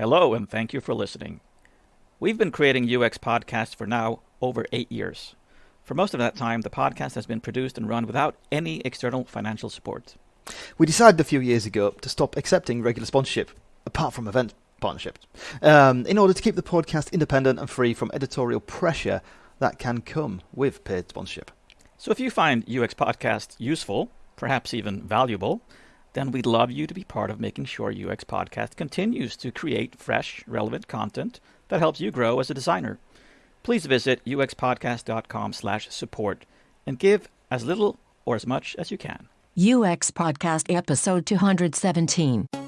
Hello, and thank you for listening. We've been creating UX podcasts for now over eight years. For most of that time, the podcast has been produced and run without any external financial support. We decided a few years ago to stop accepting regular sponsorship, apart from event partnerships, um, in order to keep the podcast independent and free from editorial pressure that can come with paid sponsorship. So if you find UX Podcast useful, perhaps even valuable, then we'd love you to be part of making sure UX Podcast continues to create fresh, relevant content that helps you grow as a designer. Please visit uxpodcast.com slash support and give as little or as much as you can. UX Podcast Episode 217.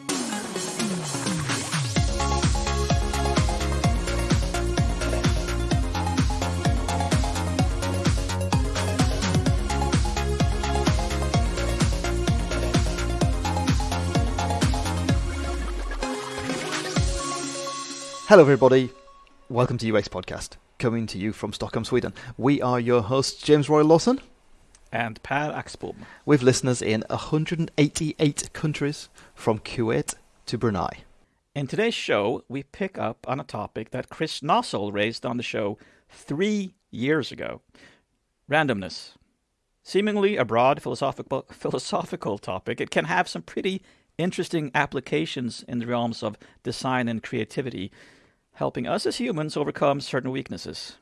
Hello, everybody. Welcome to UX Podcast, coming to you from Stockholm, Sweden. We are your hosts, James Royal-Lawson, And Per Axbom. with listeners in 188 countries from Kuwait to Brunei. In today's show, we pick up on a topic that Chris Noessel raised on the show three years ago randomness. Seemingly a broad philosophical, philosophical topic, it can have some pretty interesting applications in the realms of design and creativity, helping us as humans overcome certain weaknesses.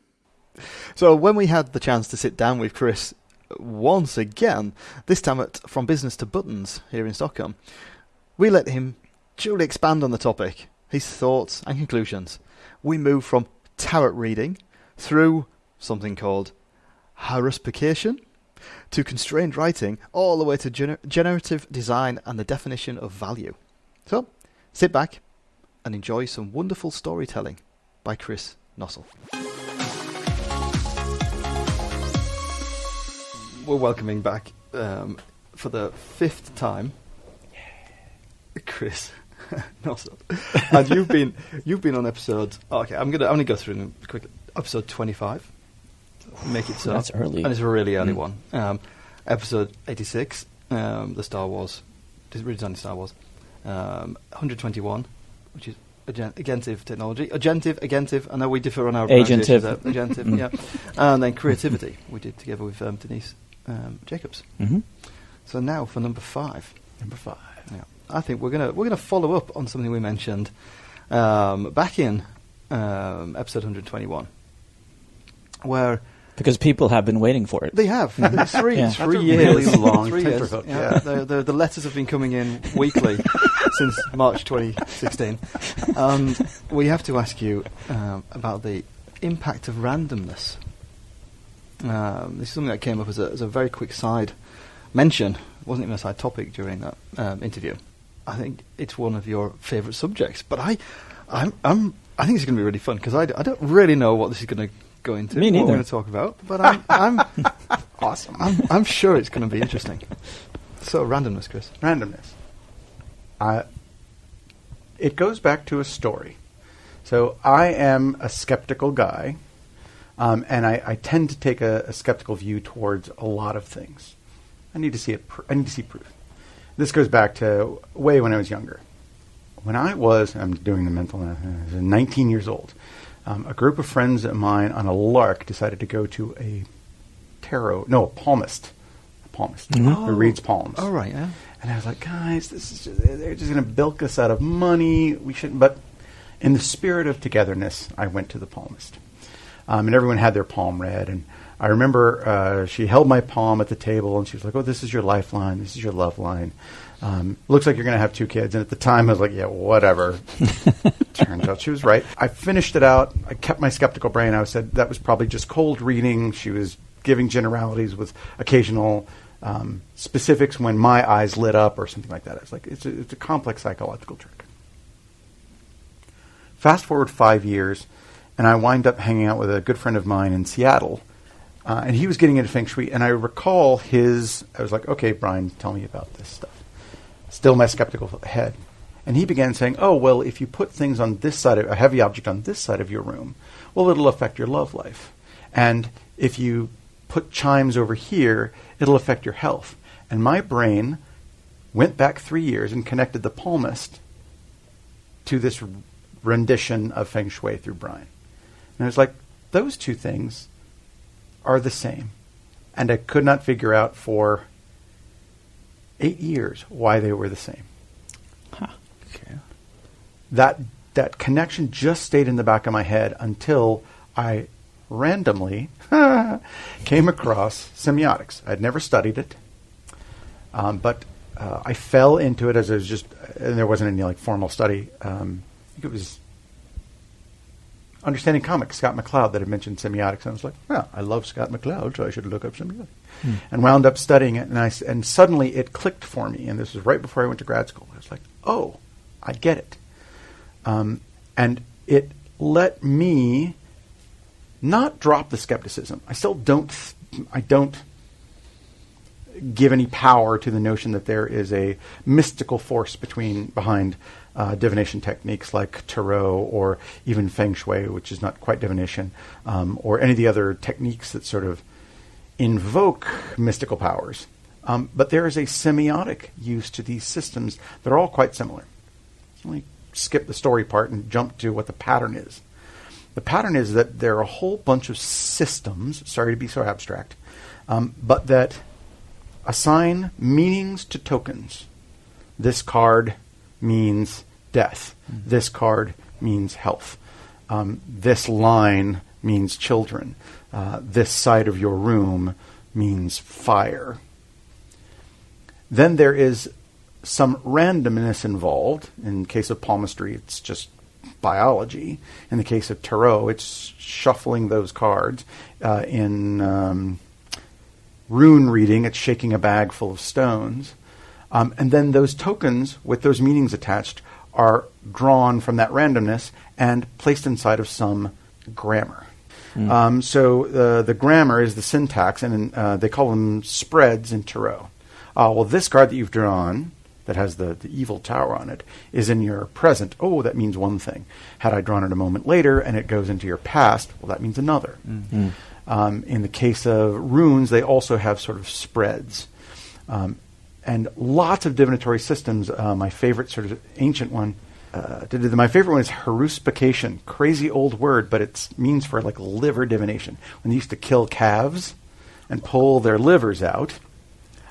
So, when we had the chance to sit down with Chris once again, this time at From Business to Buttons here in Stockholm, we let him truly expand on the topic, his thoughts and conclusions. We move from tarot reading through something called haruspication to constrained writing, all the way to gener- generative design and the definition of value. So, sit back and enjoy some wonderful storytelling by Chris Noessel. We're welcoming back um, for the fifth time, Chris Noessel, and you've been you've been on episode. Okay, I'm gonna I'm gonna go through them quickly. Episode 25. Make it so. That's early. and it's a really early Mm. one. Um, episode 86, um, the Star Wars, this redesign of Star Wars. Um, 121, which is agen- agentive technology. Agentive, agentive. I know we differ on our Agentive. pronunciations. Agentive, Mm. yeah. And then creativity, we did together with um, Denise um, Jacobs. Mm-hmm. So now for number five. Number five. Yeah, I think we're gonna we're gonna follow up on something we mentioned um, back in um, episode 121, where Because people have been waiting for it. they have It's three Yeah. three That's years really long three years. tenterhook, Yeah, yeah. The, the the letters have been coming in weekly since March 2016. Um, we have to ask you um, about the impact of randomness. Um, this is something that came up as a, as a very quick side mention. It wasn't even a side topic during that um, interview. I think it's one of your favourite subjects, but I, I'm, I'm, I think it's going to be really fun because I, d- I don't really know what this is going to go into. Me What neither. we're going to talk about, but I'm, I'm, Awesome. I'm, I'm sure it's going to be interesting. So randomness, Chris. Randomness. Uh, it goes back to a story. So I am a skeptical guy, um, and I, I tend to take a, a skeptical view towards a lot of things. I need to see it. Pr- I need to see proof. This goes back to way when I was younger. When I was, I'm doing the mental was 19 years old. Um, a group of friends of mine on a lark decided to go to a tarot, no, a palmist, a palmist who reads palms. All right, yeah. And I was like, guys, this is just, they're just going to bilk us out of money. We shouldn't. But in the spirit of togetherness, I went to the palmist. Um, and everyone had their palm read. And I remember uh, she held my palm at the table and she was like, oh, this is your lifeline. This is your love line. Um, looks like you're going to have two kids. And at the time, I was like, yeah, whatever. Turns out she was right. I finished it out. I kept my skeptical brain. I said that was probably just cold reading. She was giving generalities with occasional um, specifics when my eyes lit up or something like that. It's like it's a, it's a complex psychological trick. Fast forward five years, and I wind up hanging out with a good friend of mine in Seattle, uh, and he was getting into feng shui. And I recall his. I was like, "Okay, Brian, tell me about this stuff." Still, my skeptical head. And he began saying, "Oh, well, if you put things on this side of a heavy object on this side of your room, well, it'll affect your love life. And if you put chimes over here, it'll affect your health." And my brain went back three years and connected the palmist to this rendition of Feng Shui through Brian. And I was like, those two things are the same. And I could not figure out for eight years why they were the same. Okay. That that connection just stayed in the back of my head until I randomly came across semiotics. I'd never studied it, um, but uh, I fell into it as it was just, and there wasn't any like formal study. Um, I think it was Understanding Comics, Scott McCloud, that had mentioned semiotics. And I was like, well, I love Scott McCloud, so I should look up semiotics. And wound up studying it, and I, and suddenly it clicked for me. And this was right before I went to grad school. I was like, oh, I get it. Um, and it let me not drop the skepticism. I still don't. I don't give any power to the notion that there is a mystical force between behind uh, divination techniques like tarot or even feng shui, which is not quite divination, um, or any of the other techniques that sort of invoke mystical powers. Um, but there is a semiotic use to these systems that are all quite similar. Let me skip the story part and jump to what the pattern is. The pattern is that there are a whole bunch of systems, sorry to be so abstract, um, but that assign meanings to tokens. This card means death. This card means health. Um, this line means children. Uh, this side of your room means fire. Then there is some randomness involved. In case of palmistry, it's just biology. In the case of tarot, it's shuffling those cards. Uh, in um, rune reading, it's shaking a bag full of stones. Um, and then those tokens with those meanings attached are drawn from that randomness and placed inside of some grammar. Um, so uh, the grammar is the syntax, and uh, they call them spreads in tarot. Uh, well, this card that you've drawn that has the, the evil tower on it is in your present. Oh, that means one thing. Had I drawn it a moment later and it goes into your past, well, that means another. Um, in the case of runes, they also have sort of spreads. Um, and lots of divinatory systems. Uh, my favorite sort of ancient one, uh, my favorite one is haruspication. Crazy old word, but it means for like liver divination. When they used to kill calves and pull their livers out.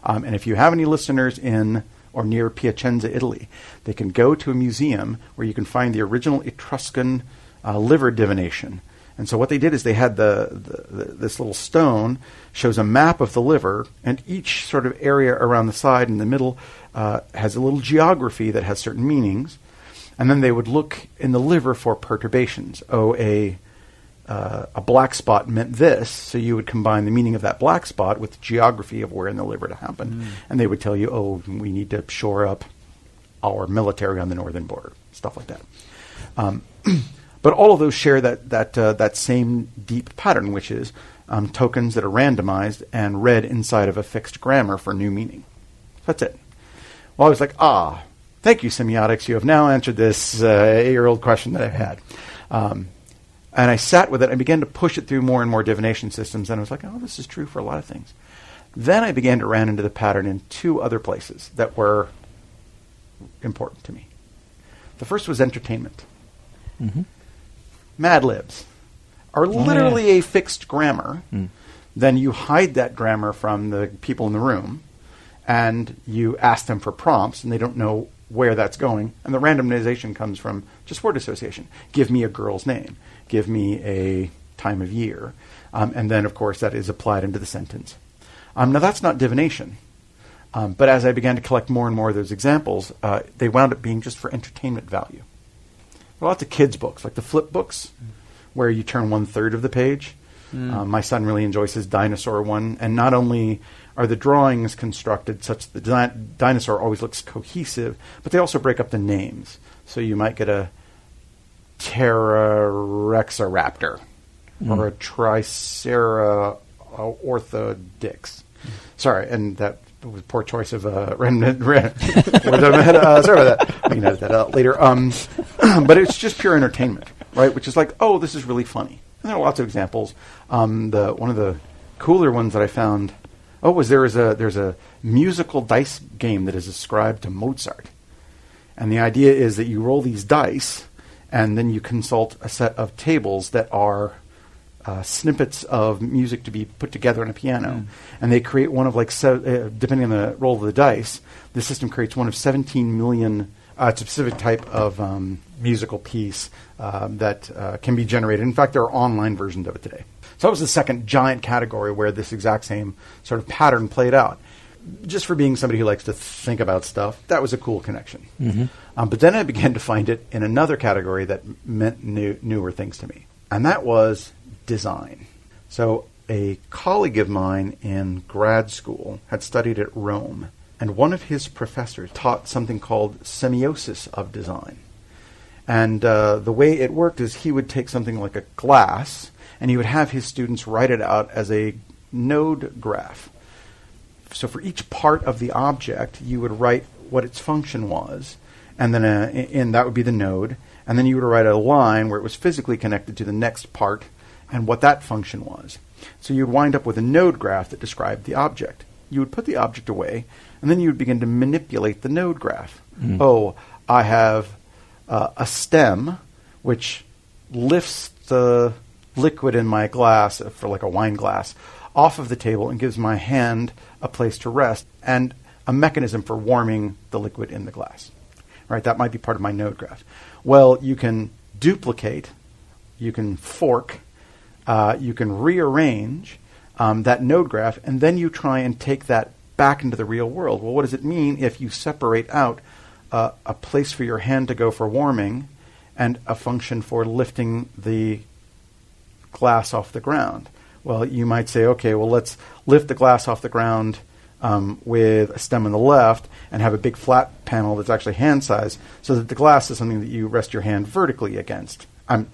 Um, and if you have any listeners in or near Piacenza, Italy, they can go to a museum where you can find the original Etruscan uh, liver divination. And so what they did is they had the, the, the this little stone shows a map of the liver, and each sort of area around the side and the middle uh, has a little geography that has certain meanings. And then they would look in the liver for perturbations. Oh, a uh, a black spot meant this, so you would combine the meaning of that black spot with the geography of where in the liver it happened, and they would tell you, oh, we need to shore up our military on the northern border, stuff like that. Um, but all of those share that that uh, that same deep pattern, which is um, tokens that are randomized and read inside of a fixed grammar for new meaning. That's it. Well, I was like, ah, thank you, semiotics. You have now answered this uh, eight-year-old question that I had. Um, and I sat with it. and began to push it through more and more divination systems, and I was like, oh, this is true for a lot of things. Then I began to run into the pattern in two other places that were important to me. The first was entertainment. Mm-hmm. Mad Libs are oh, literally a fixed grammar. Mm. Then you hide that grammar from the people in the room, and you ask them for prompts, and they don't know where that's going. And the randomization comes from just word association. Give me a girl's name. Give me a time of year. Um, and then, of course, that is applied into the sentence. Um, now, that's not divination. Um, but as I began to collect more and more of those examples, uh, they wound up being just for entertainment value. There are lots of kids' books, like the flip books, where you turn one third of the page. Um, my son really enjoys his dinosaur one, and not only are the drawings constructed such that the di- dinosaur always looks cohesive, but they also break up the names. So you might get a Pterorexoraptor or a Tricerorthodix. Sorry, and that was poor choice of uh, random. ran, uh, sorry about that. We can edit that out later. Um, but it's just pure entertainment, right? Which is like, oh, this is really funny. And there are lots of examples. Um, the one of the cooler ones that I found. Oh, was there is a there's a musical dice game that is ascribed to Mozart, and the idea is that you roll these dice, and then you consult a set of tables that are uh, snippets of music to be put together on a piano, and they create one of like se- uh, depending on the roll of the dice, the system creates one of 17 million. Uh, it's a specific type of um, musical piece um, that uh, can be generated. In fact, there are online versions of it today. So that was the second giant category where this exact same sort of pattern played out. Just for being somebody who likes to think about stuff, that was a cool connection. Um, but then I began to find it in another category that meant new, newer things to me, and that was design. So a colleague of mine in grad school had studied at Rome, and one of his professors taught something called semiosis of design. And uh, the way it worked is he would take something like a glass, and he would have his students write it out as a node graph. So for each part of the object, you would write what its function was, and then uh, and that would be the node, and then you would write a line where it was physically connected to the next part, and what that function was. So you'd wind up with a node graph that described the object. You would put the object away, and then you would begin to manipulate the node graph. Oh, I have uh, a stem which lifts the liquid in my glass, uh, for like a wine glass, off of the table and gives my hand a place to rest and a mechanism for warming the liquid in the glass. Right? That might be part of my node graph. Well, you can duplicate, you can fork, uh, you can rearrange um, that node graph, and then you try and take that back into the real world. Well, what does it mean if you separate out uh, a place for your hand to go for warming and a function for lifting the glass off the ground? Well, you might say, okay, well, let's lift the glass off the ground um, with a stem on the left and have a big flat panel that's actually hand size so that the glass is something that you rest your hand vertically against. I'm,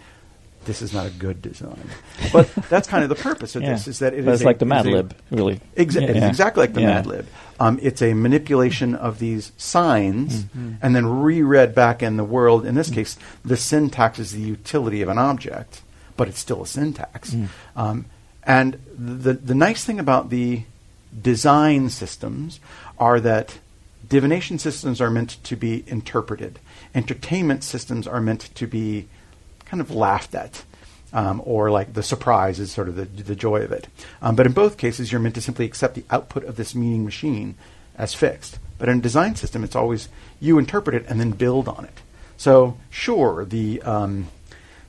this is not a good design. But that's kind of the purpose of Yeah. this, is that it is a- like the Mad a- Lib, really. Exa- Yeah. It's exactly like the Yeah. Mad Lib. Um, it's a manipulation of these signs and then reread back in the world. In this case, the syntax is the utility of an object, but it's still a syntax. Um, and the, the nice thing about the design systems are that divination systems are meant to be interpreted. Entertainment systems are meant to be kind of laughed at, um, or like the surprise is sort of the, the joy of it. Um, but in both cases, you're meant to simply accept the output of this meaning machine as fixed. But in a design system, it's always you interpret it and then build on it. So sure, the um,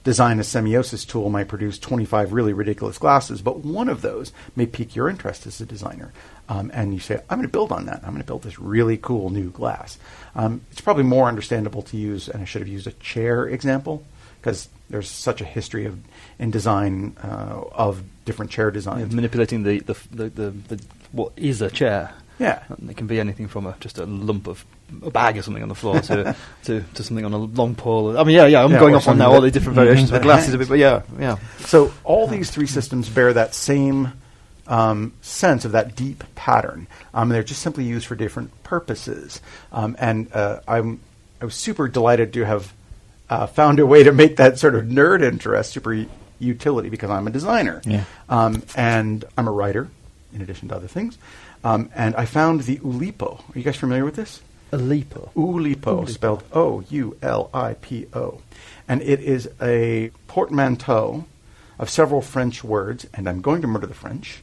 design a semiosis tool might produce 25 really ridiculous glasses, but one of those may pique your interest as a designer. Um, and you say, I'm going to build on that. I'm going to build this really cool new glass. Um, it's probably more understandable to use, and I should have used a chair example, because there's such a history of in design uh, of different chair Yeah, designs. manipulating the, the, the, the, the what is a chair. Yeah. And it can be anything from a, just a lump of a bag or something on the floor to, to, to something on a long pole. I mean, yeah, yeah, I'm Yeah, going off on now all the different variations of glasses a bit, but yeah, yeah. So all these three systems bear that same um, sense of that deep pattern. Um, they're just simply used for different purposes. Um, and uh, I'm I was super delighted to have uh, found a way to make that sort of nerd interest super utility because I'm a designer. Yeah. Um, and I'm a writer, in addition to other things. Um, and I found the Oulipo. Are you guys familiar with this? Oulipo. Ulipo, Oulipo, spelled O U L I P O. And it is a portmanteau of several French words, and I'm going to murder the French,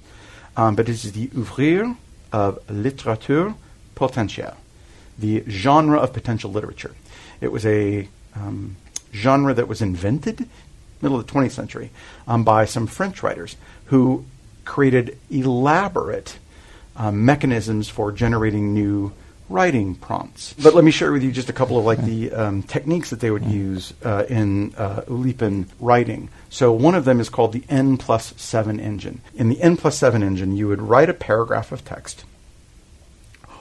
um, but it is the ouvroir of littérature potentielle, the genre of potential literature. It was a um, genre that was invented middle of the 20th century um, by some French writers who created elaborate um, mechanisms for generating new writing prompts. But let me share with you just a couple of like the um, techniques that they would use uh, in uh, writing. So one of them is called the N plus seven engine. In the N plus seven engine, you would write a paragraph of text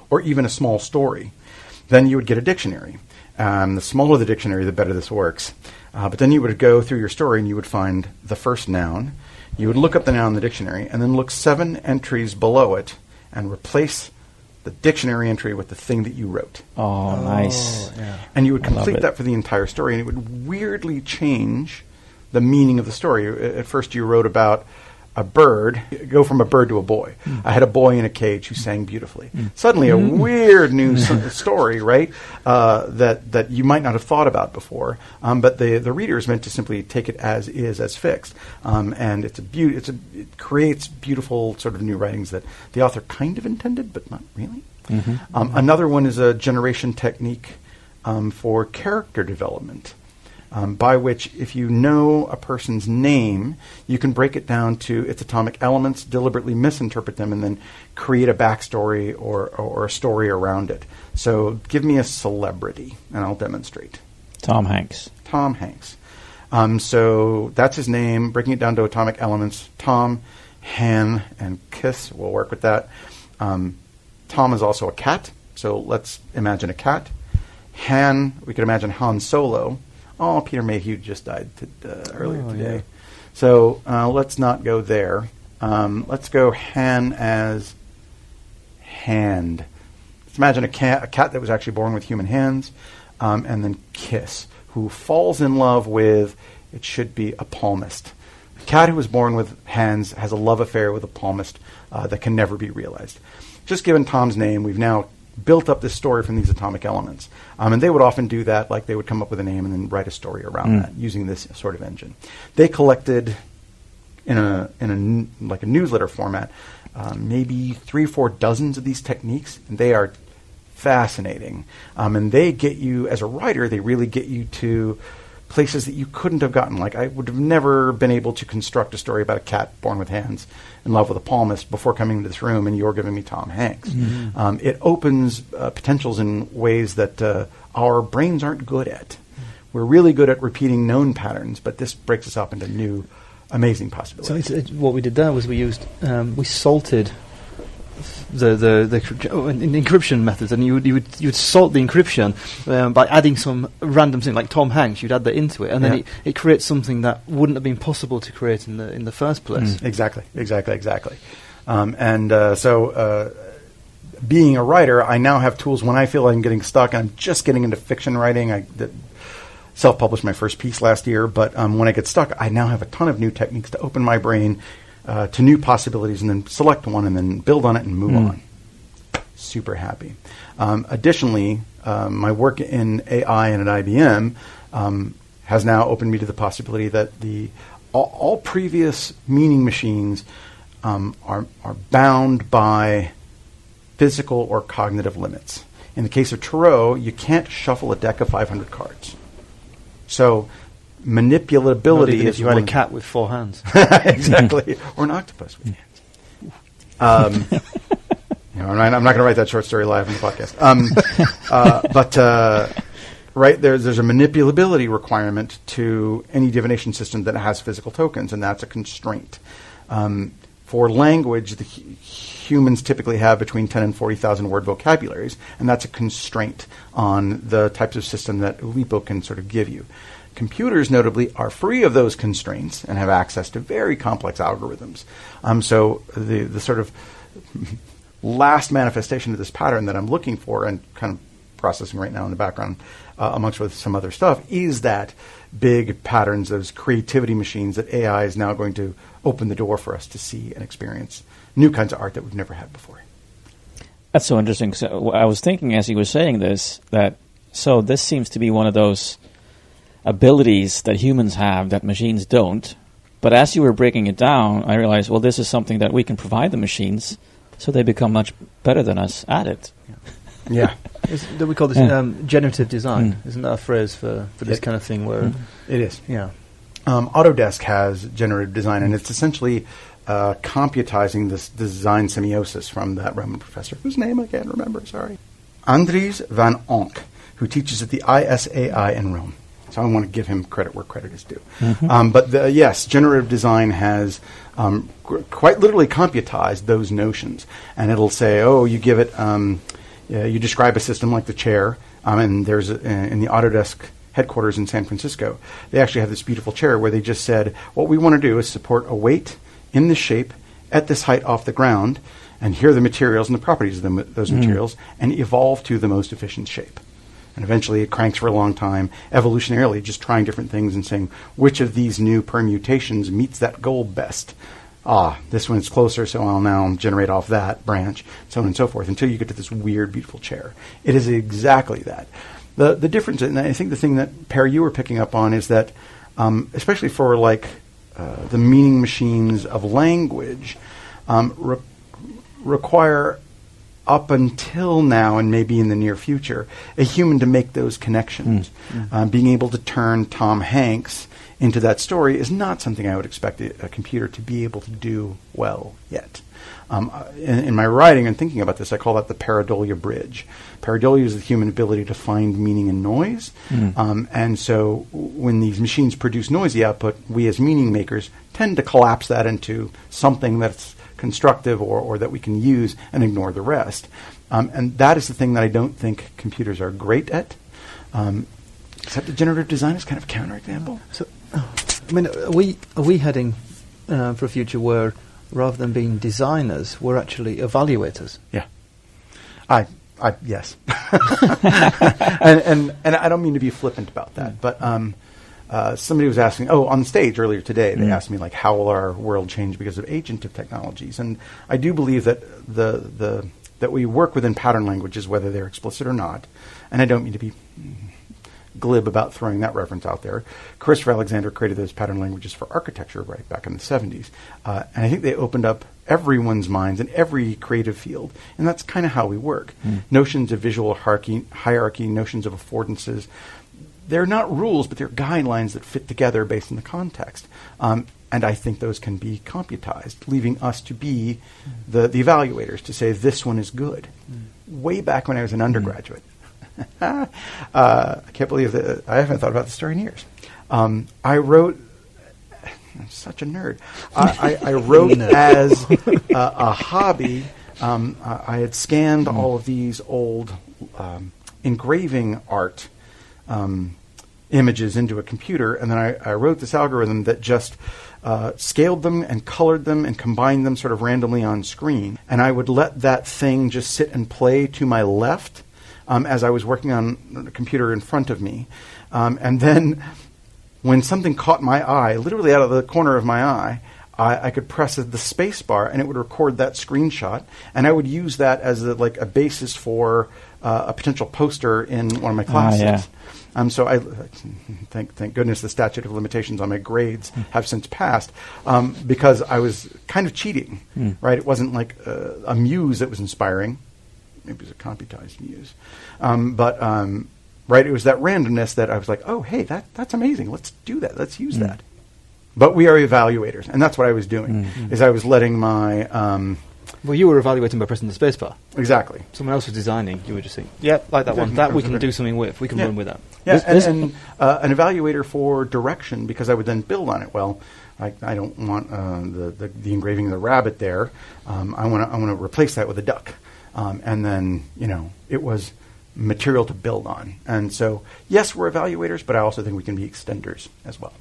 or even a small story. Then you would get a dictionary. Um, the smaller the dictionary, the better this works. Uh, but then you would go through your story and you would find the first noun. You would look up the noun in the dictionary and then look seven entries below it and replace the dictionary entry with the thing that you wrote. Oh, nice. And you would complete that for the entire story, and it would weirdly change the meaning of the story. At first, you wrote about a bird go from a bird to a boy. I had a boy in a cage who sang beautifully. Suddenly, a weird new story, right? Uh, that that you might not have thought about before, um, but the the reader is meant to simply take it as is, as fixed, um, and it's a It's a it creates beautiful sort of new writings that the author kind of intended, but not really. Um, another one is a generation technique um, for character development um, by which, if you know a person's name, you can break it down to its atomic elements, deliberately misinterpret them, and then create a backstory or, or a story around it. So, give me a celebrity, and I'll demonstrate. Tom Hanks. Tom Hanks. Um, so that's his name. Breaking it down to atomic elements: Tom, Han, and Kiss. We'll work with that. Um, Tom is also a cat. So let's imagine a cat. Han, we could imagine Han Solo. Oh, Peter Mayhew just died t- uh, earlier Oh, today. yeah. So uh, let's not go there. Um, let's go Han as hand. Let's imagine a cat, a cat that was actually born with human hands, um, and then Kiss, who falls in love with, it should be a palmist. A cat who was born with hands has a love affair with a palmist uh, that can never be realized. Just given Tom's name, we've now built up this story from these atomic elements. Um, and they would often do that, like they would come up with a name and then write a story around that using this sort of engine. They collected in a in a like a newsletter format, um, maybe three or four dozens of these techniques, and they are fascinating. Um, and they get you as a writer, they really get you to places that you couldn't have gotten. Like I would have never been able to construct a story about a cat born with hands in love with a palmist before coming into this room, and you're giving me Tom Hanks. Um, it opens uh, potentials in ways that uh, our brains aren't good at. We're really good at repeating known patterns, but this breaks us up into new, amazing So possibilities. it's, it, what we did there was we used um, we salted the the, the oh, in, in encryption methods, and you would you would you would salt the encryption um, by adding some random thing like Tom Hanks. You'd add that into it, and then it, it creates something that wouldn't have been possible to create in the in the first place. Exactly, exactly, exactly. Um, and uh, so, uh, being a writer, I now have tools when I feel I'm getting stuck. I'm just getting into fiction writing. I did self-published my first piece last year, but um, when I get stuck, I now have a ton of new techniques to open my brain uh, to new possibilities, and then select one, and then build on it and move on. Super happy. Um, additionally, um, my work in AI and at IBM um, has now opened me to the possibility that the all, all previous meaning machines um, are are bound by physical or cognitive limits. In the case of Tarot, you can't shuffle a deck of 500 cards. So manipulability if you had a cat with four hands. exactly, or an octopus with hands. Um, you know, I'm not, going to write that short story live on the podcast. Um, uh, but uh, right there's there's a manipulability requirement to any divination system that has physical tokens, and that's a constraint. Um, for language, the hu- humans typically have between 10 and 40,000 word vocabularies, and that's a constraint on the types of system that Oulipo can sort of give you. Computers, notably, are free of those constraints and have access to very complex algorithms. Um, so the, the sort of last manifestation of this pattern that I'm looking for and kind of processing right now in the background, uh, amongst with some other stuff, is that big patterns, those creativity machines that AI is now going to open the door for us to see and experience new kinds of art that we've never had before. That's so interesting. So I was thinking as he was saying this that so this seems to be one of those abilities that humans have that machines don't. But as you were breaking it down, I realized, well, this is something that we can provide the machines, so they become much better than us at it. Yeah, Is, do we call this Yeah. um, generative design? Mm. Isn't that a phrase for, for this It- kind of thing? Where Mm. it is. yeah, Um, Autodesk has generative design, and it's essentially uh, computizing this design semiosis from that Roman professor, whose name I can't remember, sorry. Andries van Onck, who teaches at the ISAI in Rome. So I want to give him credit where credit is due. Um, but the, yes, generative design has um, gr- quite literally computized those notions, and it'll say, "Oh, you give it, um, yeah, you describe a system like the chair, um, and there's a, in the Autodesk headquarters in San Francisco, they actually have this beautiful chair where they just said, what we want to do is support a weight in this shape at this height off the ground, and here are the materials and the properties of them, those materials, and evolve to the most efficient shape. And eventually it cranks for a long time, evolutionarily, just trying different things and saying which of these new permutations meets that goal best. ah, this one's closer, so I'll now generate off that branch, so on and so forth, until you get to this weird, beautiful chair. It is exactly that. The the difference, and I think the thing that Perry you were picking up on is that, um, especially for like uh, the meaning machines of language, um, re- require up until now and maybe in the near future a human to make those connections. Um, being able to turn Tom Hanks into that story is not something I would expect a, a computer to be able to do well yet. Um, uh, in, in my writing and thinking about this, I call that the pareidolia bridge. Pareidolia is the human ability to find meaning in noise. Um, and so when these machines produce noisy output, we as meaning makers tend to collapse that into something that's constructive or, or that we can use and ignore the rest. Um, and that is the thing that I don't think computers are great at. Um, except the generative design is kind of a counterexample. So, oh, I mean, are we are we heading uh, for a future where rather than being designers, we're actually evaluators? Yeah. I, I yes. and, and and I don't mean to be flippant about that, but um, uh, somebody was asking. Oh, on stage earlier today, they asked me like, how will our world change because of agentive technologies? And I do believe that the the that we work within pattern languages, whether they're explicit or not. And I don't mean to be glib about throwing that reference out there. Christopher Alexander created those pattern languages for architecture right back in the 70s. Uh, and I think they opened up everyone's minds in every creative field. And that's kind of how we work. Notions of visual hierarchy, hierarchy, notions of affordances, they're not rules, but they're guidelines that fit together based on the context. Um, and I think those can be computized, leaving us to be the, the evaluators to say this one is good. Way back when I was an undergraduate, uh, I can't believe that I haven't thought about this story in years. Um, I wrote. I'm such a nerd. I, I, I wrote as uh, a hobby. Um, I I had scanned all of these old um, engraving art um, images into a computer, and then I, I wrote this algorithm that just uh, scaled them and colored them and combined them sort of randomly on screen. And I would let that thing just sit and play to my left um, as I was working on the computer in front of me. Um, and then when something caught my eye, literally out of the corner of my eye, I, I could press the space bar and it would record that screenshot, and I would use that as a, like a basis for uh, a potential poster in one of my classes. yeah. Um, so I thank thank goodness the statute of limitations on my grades have since passed um, because I was kind of cheating, right? It wasn't like uh, a muse that was inspiring. Maybe it was a computized muse, um, but um, right, it was that randomness that I was like, oh hey, that that's amazing. Let's do that. Let's use that. But we are evaluators, and that's what I was doing. Is I was letting my um, Well, you were evaluating by pressing the spacebar. exactly Someone else was designing. You were just saying, "Yeah, like that one. That we can do something with. We can Yeah. run with that." Yeah, This- and, this- and uh, an evaluator for direction because I would then build on it. Well, I, I don't want uh, the, the the engraving of the rabbit there. Um, I want to I want to replace that with a duck, um, and then you know it was material to build on. And so yes, we're evaluators, but I also think we can be extenders as well.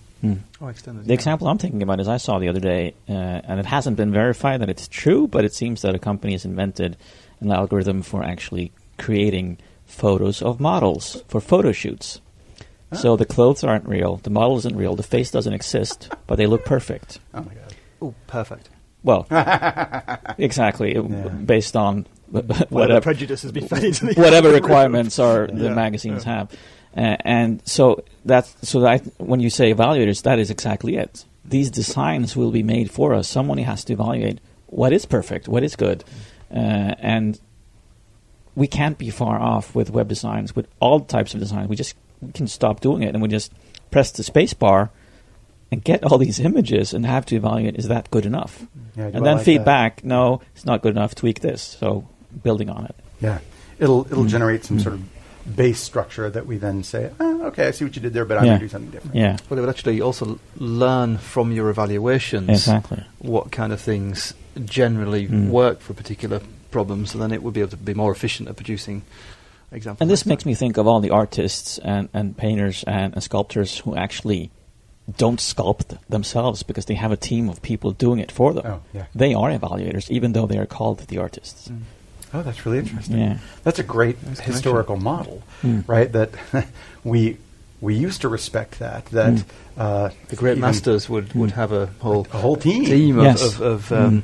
Oh, extended. The example I'm thinking about is I saw the other day, uh, and it hasn't been verified that it's true, but it seems that a company has invented an algorithm for actually creating photos of models for photo shoots. So the clothes aren't real, the model isn't real, the face doesn't exist, but they look perfect. Oh my god! Oh, perfect. Well, exactly, Yeah. based on Whatever whatever prejudice has been fed into the whatever requirements are the Yeah. magazines have. Uh, and so that's so that when you say evaluators, that is exactly it. These designs will be made for us. Someone has to evaluate what is perfect, what is good, uh, and we can't be far off with web designs, with all types of designs. We just we can stop doing it, and we just press the space bar and get all these images and have to evaluate: is that good enough? Yeah, and then like feedback: no, it's not good enough. Tweak this. So building on it. Yeah, it'll Mm. it'll generate some sort of base structure that we then say, oh, okay, I see what you did there, but I'm Yeah. going to do something different. Yeah, Well, it would actually also learn from your evaluations exactly. what kind of things generally Mm. work for particular problems, and then it would be able to be more efficient at producing examples. And this makes me think of all the artists and, and painters and, and sculptors who actually don't sculpt themselves because they have a team of people doing it for them. Oh, yeah. They are evaluators, even though they are called the artists. Mm. Oh, that's really interesting. Yeah. That's a great Nice historical model, Mm. right? That we we used to respect that. That Mm. uh, The great masters would, would have a whole a whole team. team of, Yes. of, of um,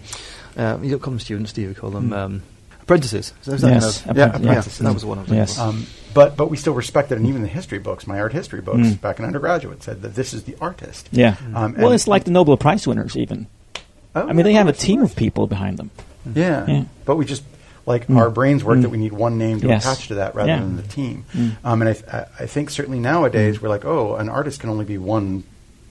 uh, you don't call them students, do you? You call them Mm. um, apprentices. So is that Yes, kind of- Yeah, apprentices. yeah, that was the one I was looking Yes. Um, but but we still respect it, and even the history books, my art history books, Mm. back in undergraduate, said that this is the artist. Yeah. Um, Well, it's like the Nobel Prize winners, even. Oh, I mean, they have a team of people behind them. Yeah. Yeah. But we just like Mm. our brains work Mm. that we need one name to Yes. attach to that rather Yeah. than the team. Mm. Um, and I, th- I- think certainly nowadays we're like, oh, an artist can only be one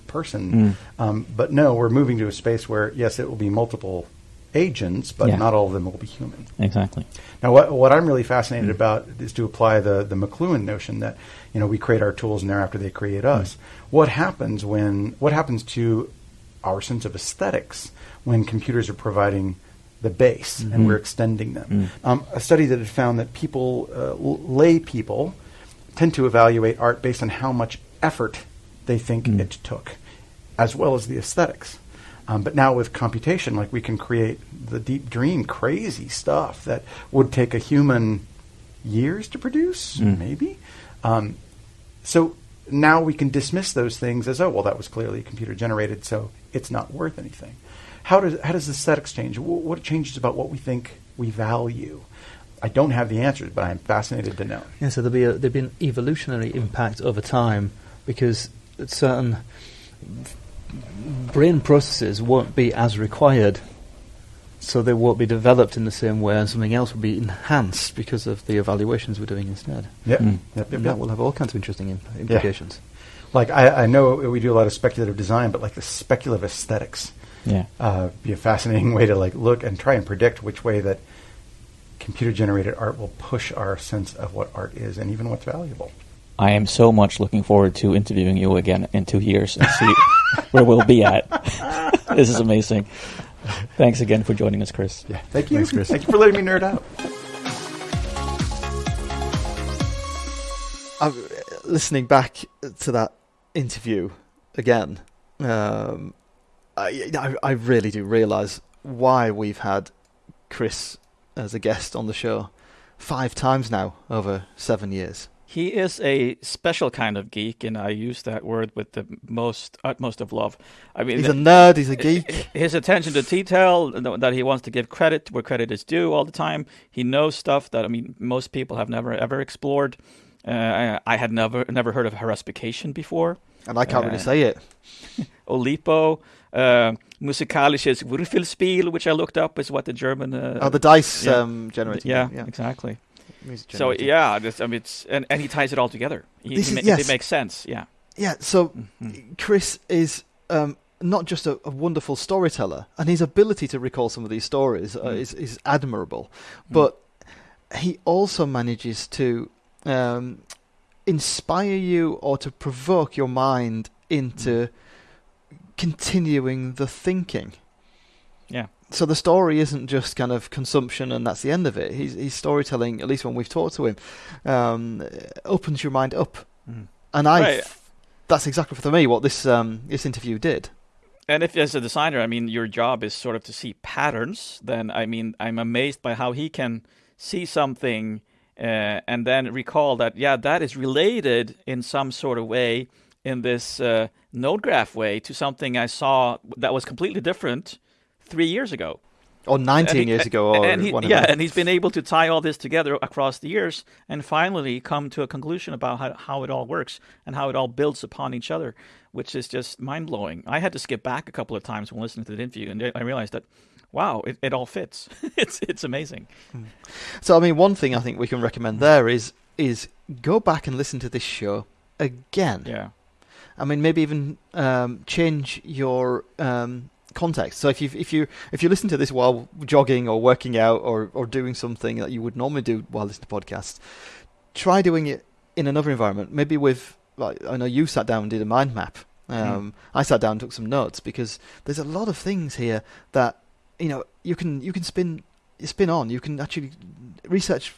person. Mm. Um, but no, we're moving to a space where yes, it will be multiple agents, but Yeah. not all of them will be human. Exactly. Now, what, what I'm really fascinated about is to apply the, the McLuhan notion that you know we create our tools and thereafter they create us. What happens when what happens to our sense of aesthetics when computers are providing the base Mhm. and we're extending them? Mm. Um, a study that had found that people, uh, l- lay people, tend to evaluate art based on how much effort they think Mm. it took, as well as the aesthetics. Um, but now with computation, like we can create the deep dream, crazy stuff that would take a human years to produce, Mm. maybe. Um, so now we can dismiss those things as, oh, well, that was clearly computer generated, so it's not worth anything. How does how does aesthetics change? Wh- What changes about what we think we value? I don't have the answers, but I'm fascinated to know. Yeah, so there'll be a, there'll be an evolutionary impact over time because certain brain processes won't be as required, so they won't be developed in the same way, and something else will be enhanced because of the evaluations we're doing instead. Yep. Mm. Yep, yep, yep. that will have all kinds of interesting im- implications. Like I, I know we do a lot of speculative design, but like the speculative aesthetics Yeah. uh, be a fascinating way to like look and try and predict which way that computer generated art will push our sense of what art is and even what's valuable. I am so much looking forward to interviewing you again in two years and see where we'll be at. this is amazing. Thanks again for joining us, Chris. Yeah, thank you. Thanks, Chris. Thank you for letting me nerd out. I'm, uh, listening back to that interview again, um, I, I, I really do realise why we've had Chris as a guest on the show five times now over seven years. He is a special kind of geek, and I use that word with the most utmost of love. I mean, He's a nerd. He's a geek. his attention to detail that he wants to give credit where credit is due all the time. He knows stuff that I mean most people have never ever explored. Uh, I, I had never never heard of haruspication before. And I can't really Uh, say it. Olipo, uh, musikalisches Würfelspiel, which I looked up, is what the German. Uh, oh, the dice yeah. um, generating. yeah, yeah. exactly. So yeah, this, I mean, it's and, and he ties it all together. He, This he is- ma- yes. It makes sense. Yeah. yeah. So Mhm. Chris is um, not just a, a wonderful storyteller, and his ability to recall some of these stories uh, Mm. is, is admirable. Mm. But he also manages to um, inspire you or to provoke your mind into continuing the thinking. Yeah. So the story isn't just kind of consumption and that's the end of it. He's, he's storytelling, at least when we've talked to him, um, opens your mind up. Mhm. And I, Right. that's exactly for me what this um, this interview did. And if as a designer, I mean, your job is sort of to see patterns, then I mean, I'm amazed by how he can see something uh, and then recall that, yeah, that is related in some sort of way in this uh, node graph way to something I saw that was completely different three years ago. Or 19 And he- years ago, or and he, yeah, and he's been able to tie all this together across the years and finally come to a conclusion about how, how it all works and how it all builds upon each other, which is just mind blowing. I had to skip back a couple of times when listening to the interview, and I realized that, wow, it, it all fits. it's it's amazing. So I mean, one thing I think we can recommend there is is go back and listen to this show again. Yeah, I mean, maybe even um, change your um, context. So if you if you if you listen to this while jogging or working out or or doing something that you would normally do while listening to podcasts, try doing it in another environment. Maybe with like I know you sat down and did a mind map. Um, I sat down and took some notes because there's a lot of things here that you know you can you can spin spin on. You can actually research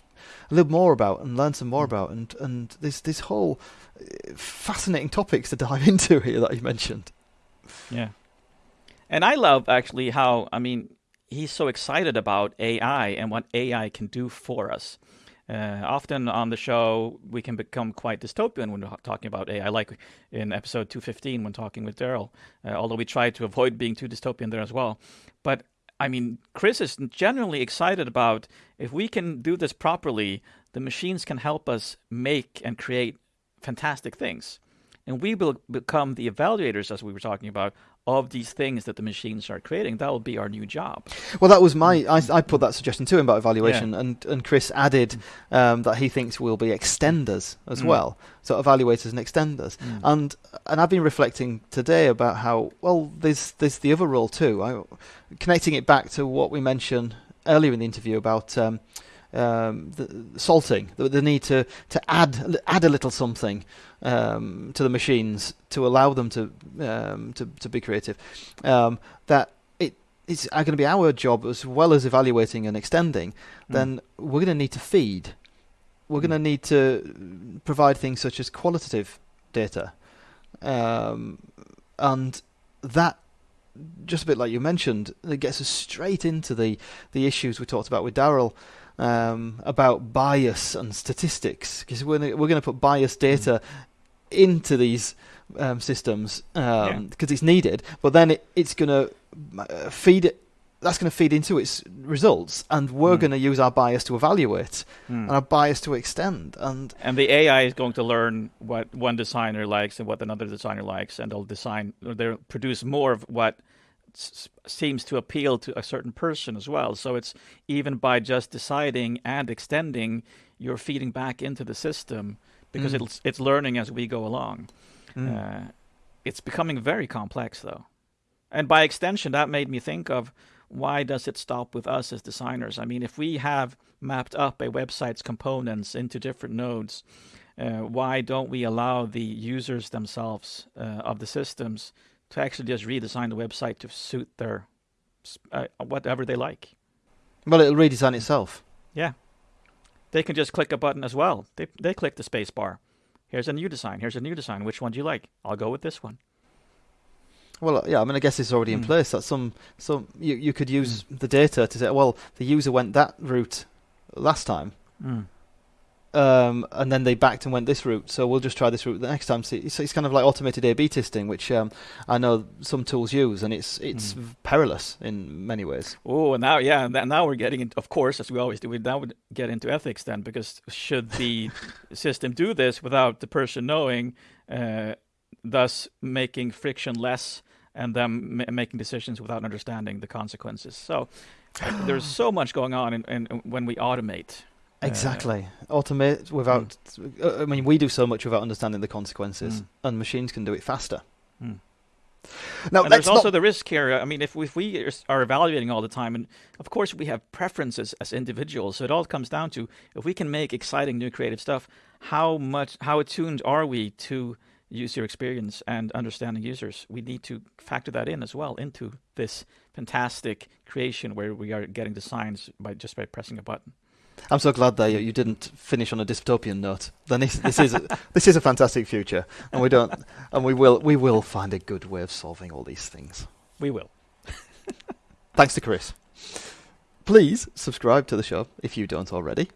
little more about and learn some more about and and there's this whole uh, fascinating topics to dive into here that you mentioned. yeah. And I love actually how I mean he's so excited about AI and what AI can do for us. Uh, often on the show, we can become quite dystopian when we're talking about AI, like in episode 215 when talking with Daryl, uh, although we try to avoid being too dystopian there as well. But I mean, Chris is generally excited about if we can do this properly, the machines can help us make and create fantastic things. And we will become the evaluators, as we were talking about, of these things that the machines are creating. That will be our new job. Well, that was my. I, I put that suggestion to him about evaluation, yeah. and, and Chris added um, that he thinks we'll be extenders as mm. well, so evaluators and extenders. Mm. And and I've been reflecting today about how well there's there's the other role too. I, connecting it back to what we mentioned earlier in the interview about. Um, um, the salting, the, the, need to, to add add a little something um, to the machines to allow them to um, to, to be creative. Um, that it it's going to be our job as well as evaluating and extending. Mm. Then we're going to need to feed. We're mm. going to need to provide things such as qualitative data, um, and that just a bit like you mentioned, it gets us straight into the the issues we talked about with Daryl um, about bias and statistics because we're we're going to put bias mm. data mm. into these um, systems because um, yeah. it's needed, but then it, it's going to uh, feed it. That's going to feed into its results, and we're mm. going to use our bias to evaluate mm. and our bias to extend. And and the AI is going to learn what one designer likes and what another designer likes, and they'll design, they'll produce more of what seems to appeal to a certain person as well. So it's even by just deciding and extending, you're feeding back into the system because mm. it's it's learning as we go along. Mm. Uh, it's becoming very complex though, and by extension, that made me think of why does it stop with us as designers? I mean, if we have mapped up a website's components into different nodes, uh, why don't we allow the users themselves uh, of the systems to actually just redesign the website to suit their uh, whatever they like. Well, it'll redesign itself. Yeah, they can just click a button as well. They they click the space bar. Here's a new design. Here's a new design. Which one do you like? I'll go with this one. Well, yeah, I mean, I guess it's already mm. in hmm. place. That some some you you could use mm. the data to say, well, the user went that route last time. Mm um, and then they backed and went this route. So we'll just try this route the next time. So it's, it's kind of like automated A/B testing, which um, I know some tools use, and it's it's mm. perilous in many ways. Oh, and now yeah, and now we're getting into, of course, as we always do, we now would get into ethics then, because should the system do this without the person knowing, uh, thus making friction less, and them making decisions without understanding the consequences. So. there's so much going on in, in, in when we automate Exactly. Uh, Automate without. Mm. I mean, we do so much without understanding the consequences, mm. and machines can do it faster. Mm. Now, and there's also the risk here. I mean, if we, if we are evaluating all the time, and of course we have preferences as individuals, so it all comes down to if we can make exciting new creative stuff, how much, how attuned are we to user experience and understanding users? We need to factor that in as well into this fantastic creation where we are getting the signs by just by pressing a button. I'm so glad that you didn't finish on a dystopian note. Then this, this is a, this is a fantastic future, and we don't, and we will we will find a good way of solving all these things. We will. Thanks to Chris. Please subscribe to the show if you don't already.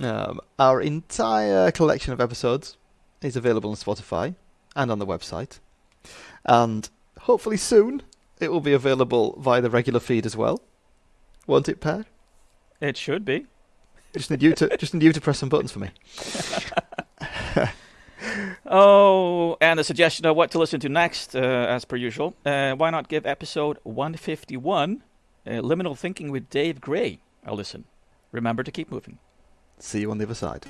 Um, our entire collection of episodes is available on Spotify and on the website, and hopefully soon it will be available via the regular feed as well. Won't it, Per? It should be. Just need you to just need you to press some buttons for me. oh, and a suggestion of what to listen to next, uh, as per usual. Uh, why not give episode 151, uh, Liminal Thinking with Dave Gray, a listen? Remember to keep moving. See you on the other side.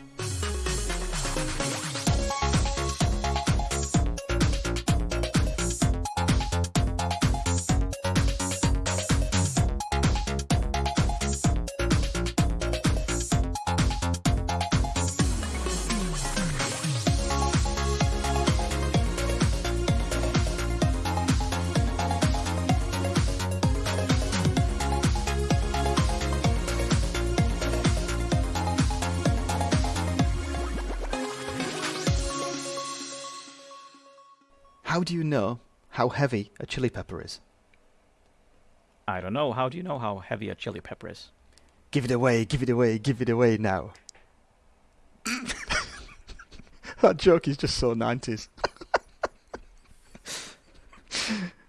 know how heavy a chili pepper is? I don't know. How do you know how heavy a chili pepper is? Give it away, give it away, give it away now. that joke is just so 90s.